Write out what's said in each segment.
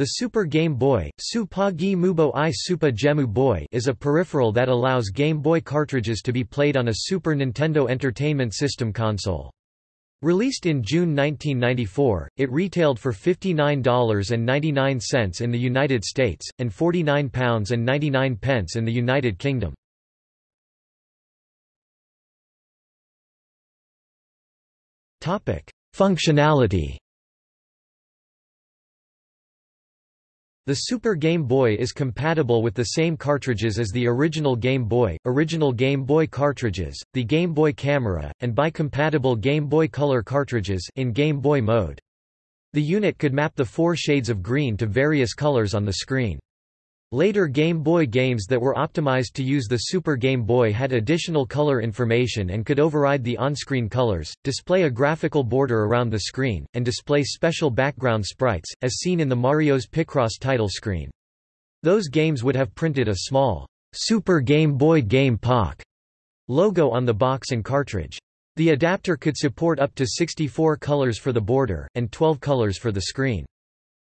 The Super Game Boy Supa Gi Mubo i Gemu Boy is a peripheral that allows Game Boy cartridges to be played on a Super Nintendo Entertainment System console. Released in June 1994, it retailed for $59.99 in the United States, and £49.99 in the United Kingdom. Functionality The Super Game Boy is compatible with the same cartridges as the original Game Boy, original Game Boy cartridges, the Game Boy Camera, and bi-compatible Game Boy Color cartridges in Game Boy mode. The unit could map the four shades of green to various colors on the screen. Later Game Boy games that were optimized to use the Super Game Boy had additional color information and could override the on-screen colors, display a graphical border around the screen, and display special background sprites, as seen in the Mario's Picross title screen. Those games would have printed a small, Super Game Boy Game Pak logo on the box and cartridge. The adapter could support up to 64 colors for the border, and 12 colors for the screen.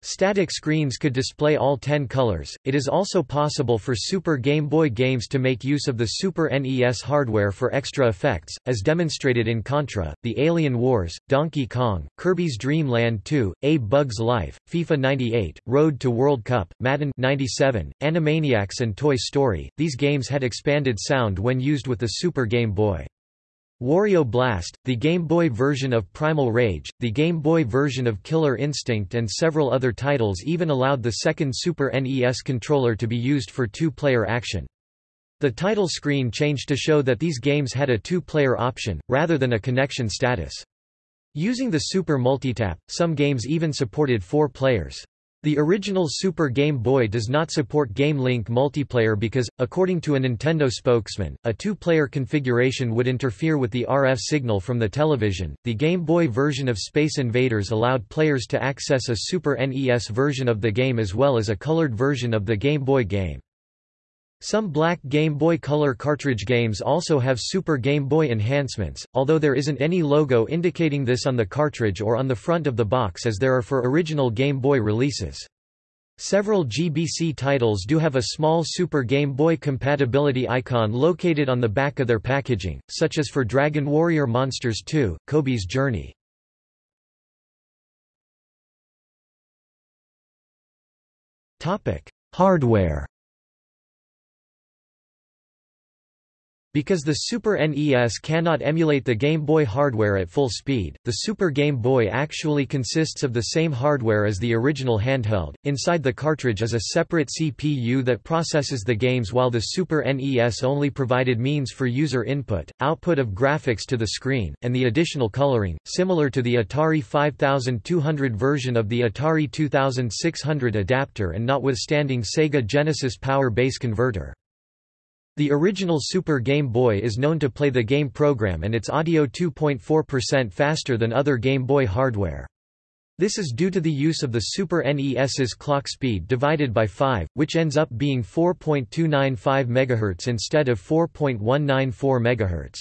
Static screens could display all 10 colors. It is also possible for Super Game Boy games to make use of the Super NES hardware for extra effects, as demonstrated in Contra, The Alien Wars, Donkey Kong, Kirby's Dream Land 2, A Bug's Life, FIFA 98, Road to World Cup, Madden 97, Animaniacs and Toy Story. These games had expanded sound when used with the Super Game Boy. Wario Blast, the Game Boy version of Primal Rage, the Game Boy version of Killer Instinct and several other titles even allowed the second Super NES controller to be used for two-player action. The title screen changed to show that these games had a two-player option, rather than a connection status. Using the Super Multitap, some games even supported four players. The original Super Game Boy does not support Game Link multiplayer because, according to a Nintendo spokesman, a two-player configuration would interfere with the RF signal from the television. The Game Boy version of Space Invaders allowed players to access a Super NES version of the game as well as a colored version of the Game Boy game. Some black Game Boy Color cartridge games also have Super Game Boy enhancements, although there isn't any logo indicating this on the cartridge or on the front of the box as there are for original Game Boy releases. Several GBC titles do have a small Super Game Boy compatibility icon located on the back of their packaging, such as for Dragon Warrior Monsters 2, Cobi's Journey. Hardware Because the Super NES cannot emulate the Game Boy hardware at full speed, the Super Game Boy actually consists of the same hardware as the original handheld. Inside the cartridge is a separate CPU that processes the games while the Super NES only provided means for user input, output of graphics to the screen, and the additional coloring, similar to the Atari 5200 version of the Atari 2600 adapter and notwithstanding Sega Genesis Power Base Converter. The original Super Game Boy is known to play the game program and its audio 2.4% faster than other Game Boy hardware. This is due to the use of the Super NES's clock speed divided by 5, which ends up being 4.295 MHz instead of 4.194 MHz.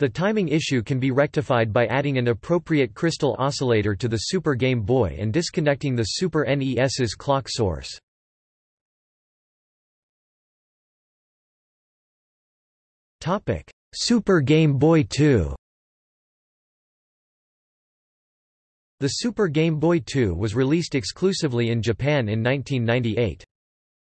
The timing issue can be rectified by adding an appropriate crystal oscillator to the Super Game Boy and disconnecting the Super NES's clock source. Topic: Super Game Boy 2. The Super Game Boy 2 was released exclusively in Japan in 1998.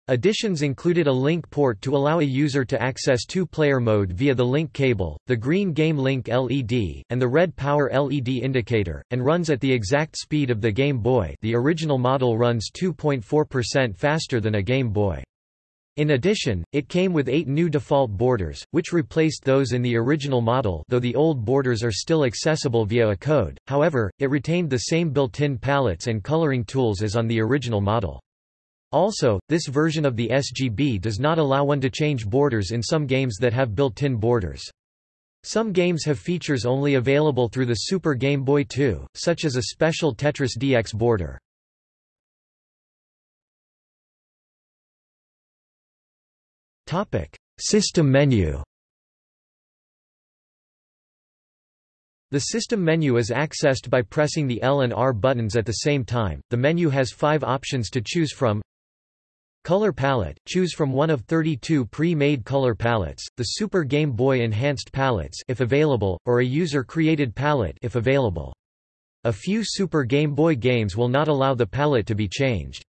Additions included a link port to allow a user to access two-player mode via the link cable, the green Game Link LED, and the red Power LED indicator, and runs at the exact speed of the Game Boy the original model runs 2.4% faster than a Game Boy. In addition, it came with eight new default borders, which replaced those in the original model though the old borders are still accessible via a code, however, it retained the same built-in palettes and coloring tools as on the original model. Also, this version of the SGB does not allow one to change borders in some games that have built-in borders. Some games have features only available through the Super Game Boy 2, such as a special Tetris DX border. System menu The system menu is accessed by pressing the L and R buttons at the same time. The menu has five options to choose from. Color palette – Choose from one of 32 pre-made color palettes, the Super Game Boy Enhanced palettes if available, or a user-created palette if available. A few Super Game Boy games will not allow the palette to be changed.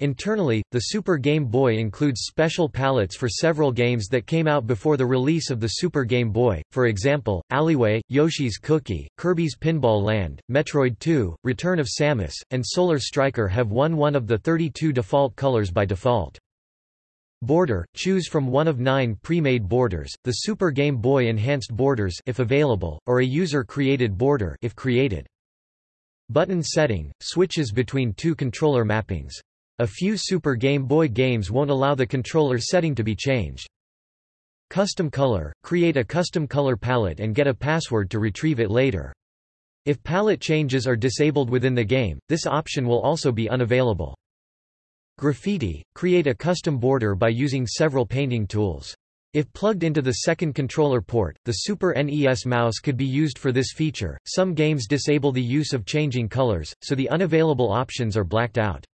Internally, the Super Game Boy includes special palettes for several games that came out before the release of the Super Game Boy, for example, Alleyway, Yoshi's Cookie, Kirby's Pinball Land, Metroid 2, Return of Samus, and Solar Striker have won one of the 32 default colors by default. Border – Choose from one of nine pre-made borders, the Super Game Boy Enhanced borders if available, or a user-created border if created. Button setting – Switches between two controller mappings. A few Super Game Boy games won't allow the controller setting to be changed. Custom color – Create a custom color palette and get a password to retrieve it later. If palette changes are disabled within the game, this option will also be unavailable. Graffiti – Create a custom border by using several painting tools. If plugged into the second controller port, the Super NES mouse could be used for this feature. Some games disable the use of changing colors, so the unavailable options are blacked out.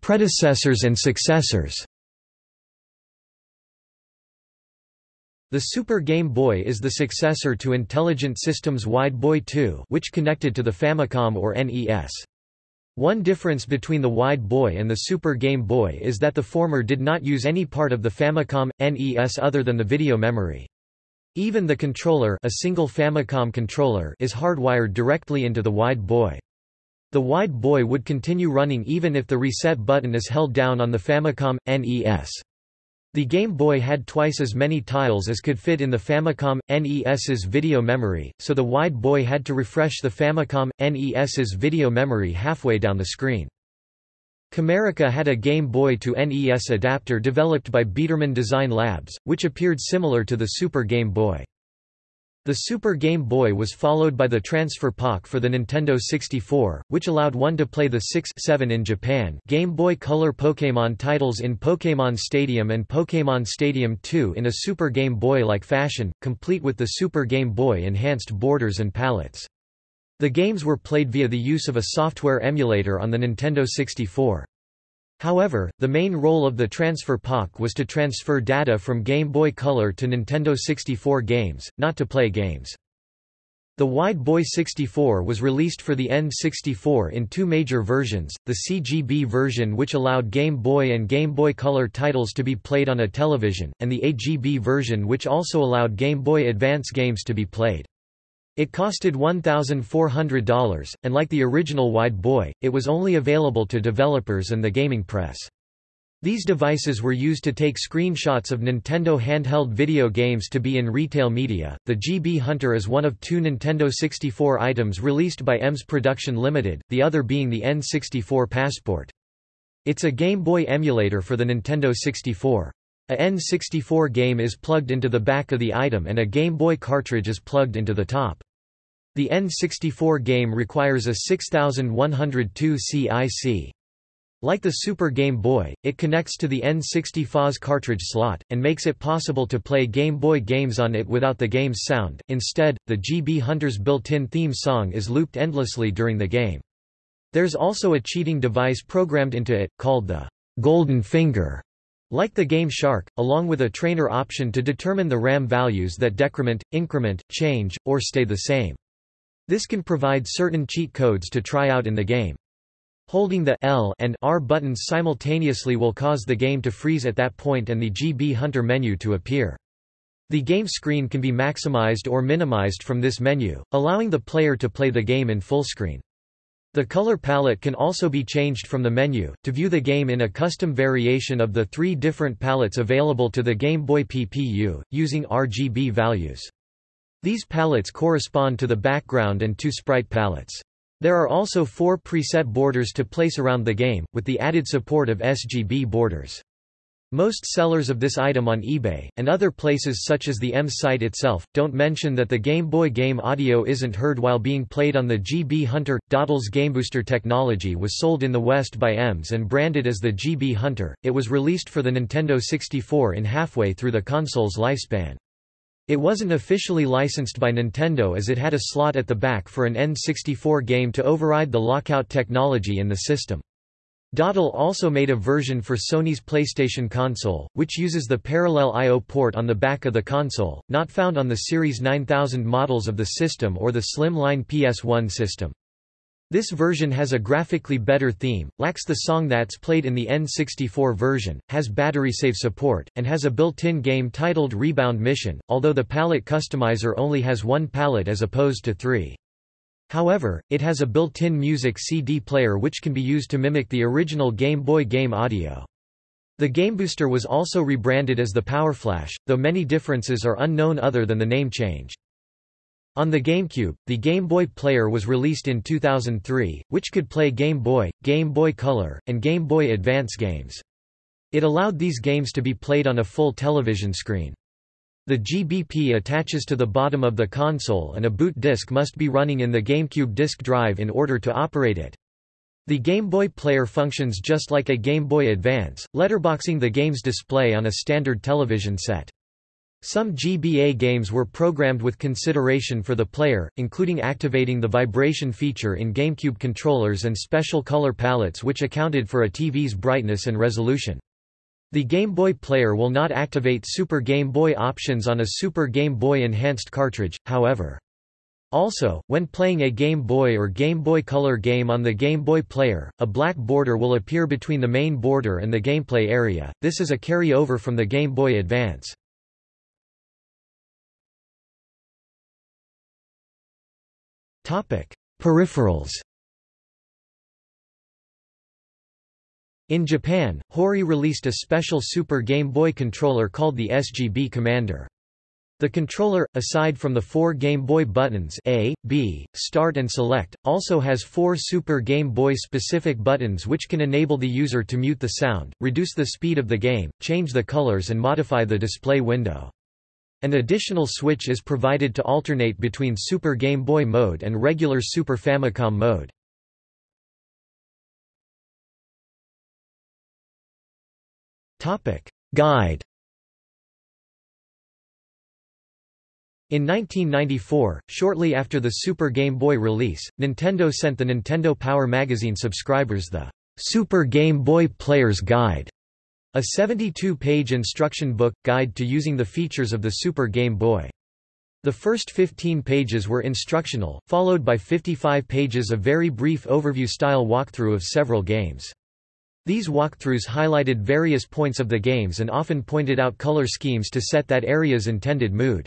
Predecessors and successors The Super Game Boy is the successor to Intelligent Systems Wide Boy II which connected to the Famicom or NES. One difference between the Wide Boy and the Super Game Boy is that the former did not use any part of the Famicom, NES other than the video memory. Even the controller, a single Famicom controller is hardwired directly into the Wide Boy. The Wide Boy would continue running even if the reset button is held down on the Famicom, NES. The Game Boy had twice as many tiles as could fit in the Famicom, NES's video memory, so the Wide Boy had to refresh the Famicom, NES's video memory halfway down the screen. Camerica had a Game Boy to NES adapter developed by Biedermann Design Labs, which appeared similar to the Super Game Boy. The Super Game Boy was followed by the Transfer Pak for the Nintendo 64, which allowed one to play the 6-7 in Japan Game Boy Color Pokémon titles in Pokémon Stadium and Pokémon Stadium 2 in a Super Game Boy-like fashion, complete with the Super Game Boy enhanced borders and palettes. The games were played via the use of a software emulator on the Nintendo 64. However, the main role of the Transfer Pak was to transfer data from Game Boy Color to Nintendo 64 games, not to play games. The Wide Boy 64 was released for the N64 in two major versions, the CGB version which allowed Game Boy and Game Boy Color titles to be played on a television, and the AGB version which also allowed Game Boy Advance games to be played. It costed $1,400, and like the original Wide Boy, it was only available to developers and the gaming press. These devices were used to take screenshots of Nintendo handheld video games to be in retail media. The GB Hunter is one of two Nintendo 64 items released by EMS Production Limited, the other being the N64 Passport. It's a Game Boy emulator for the Nintendo 64. A N64 game is plugged into the back of the item and a Game Boy cartridge is plugged into the top. The N64 game requires a 6102 CIC. Like the Super Game Boy, it connects to the N60 cartridge slot, and makes it possible to play Game Boy games on it without the game's sound. Instead, the GB Hunter's built-in theme song is looped endlessly during the game. There's also a cheating device programmed into it, called the Golden Finger. Like the Game Shark, along with a trainer option to determine the RAM values that decrement, increment, change, or stay the same. This can provide certain cheat codes to try out in the game. Holding the L and R buttons simultaneously will cause the game to freeze at that point and the GB Hunter menu to appear. The game screen can be maximized or minimized from this menu, allowing the player to play the game in full screen. The color palette can also be changed from the menu, to view the game in a custom variation of the three different palettes available to the Game Boy PPU, using RGB values. These palettes correspond to the background and two sprite palettes. There are also four preset borders to place around the game, with the added support of SGB borders. Most sellers of this item on eBay, and other places such as the EMS site itself, don't mention that the Game Boy game audio isn't heard while being played on the GB Hunter. Datel's GameBooster technology was sold in the West by EMS and branded as the GB Hunter. It was released for the Nintendo 64 in halfway through the console's lifespan. It wasn't officially licensed by Nintendo as it had a slot at the back for an N64 game to override the lockout technology in the system. Datel also made a version for Sony's PlayStation console, which uses the parallel I.O. port on the back of the console, not found on the Series 9000 models of the system or the slim-line PS1 system. This version has a graphically better theme, lacks the song that's played in the N64 version, has battery save support, and has a built-in game titled Rebound Mission, although the palette customizer only has one palette as opposed to three. However, it has a built-in music CD player which can be used to mimic the original Game Boy game audio. The GameBooster was also rebranded as the PowerFlash, though many differences are unknown other than the name change. On the GameCube, the Game Boy Player was released in 2003, which could play Game Boy, Game Boy Color, and Game Boy Advance games. It allowed these games to be played on a full television screen. The GBP attaches to the bottom of the console and a boot disk must be running in the GameCube disk drive in order to operate it. The Game Boy Player functions just like a Game Boy Advance, letterboxing the game's display on a standard television set. Some GBA games were programmed with consideration for the player, including activating the vibration feature in GameCube controllers and special color palettes which accounted for a TV's brightness and resolution. The Game Boy Player will not activate Super Game Boy options on a Super Game Boy Enhanced cartridge, however. Also, when playing a Game Boy or Game Boy Color game on the Game Boy Player, a black border will appear between the main border and the gameplay area, this is a carry-over from the Game Boy Advance. Peripherals In Japan, Hori released a special Super Game Boy controller called the SGB Commander. The controller, aside from the four Game Boy buttons A, B, Start and Select, also has four Super Game Boy specific buttons which can enable the user to mute the sound, reduce the speed of the game, change the colors and modify the display window. An additional switch is provided to alternate between Super Game Boy mode and regular Super Famicom mode. Guide In 1994, shortly after the Super Game Boy release, Nintendo sent the Nintendo Power magazine subscribers the Super Game Boy Player's Guide, a 72-page instruction book, guide to using the features of the Super Game Boy. The first 15 pages were instructional, followed by 55 pages of very brief overview-style walkthrough of several games. These walkthroughs highlighted various points of the games and often pointed out color schemes to set that area's intended mood.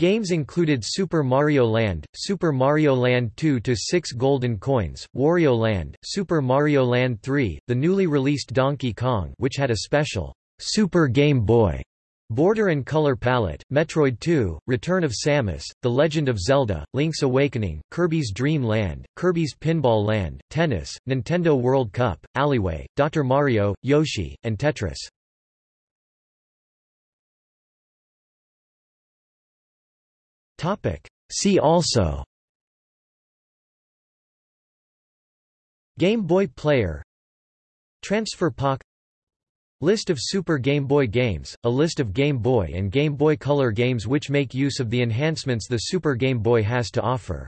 Games included Super Mario Land, Super Mario Land 2-6 Golden Coins, Wario Land, Super Mario Land 3, the newly released Donkey Kong which had a special Super Game Boy Border and Color Palette, Metroid 2, Return of Samus, The Legend of Zelda, Link's Awakening, Kirby's Dream Land, Kirby's Pinball Land, Tennis, Nintendo World Cup, Alleyway, Dr. Mario, Yoshi, and Tetris. See also. Game Boy Player. Transfer Pak List of Super Game Boy games, a list of Game Boy and Game Boy Color games which make use of the enhancements the Super Game Boy has to offer.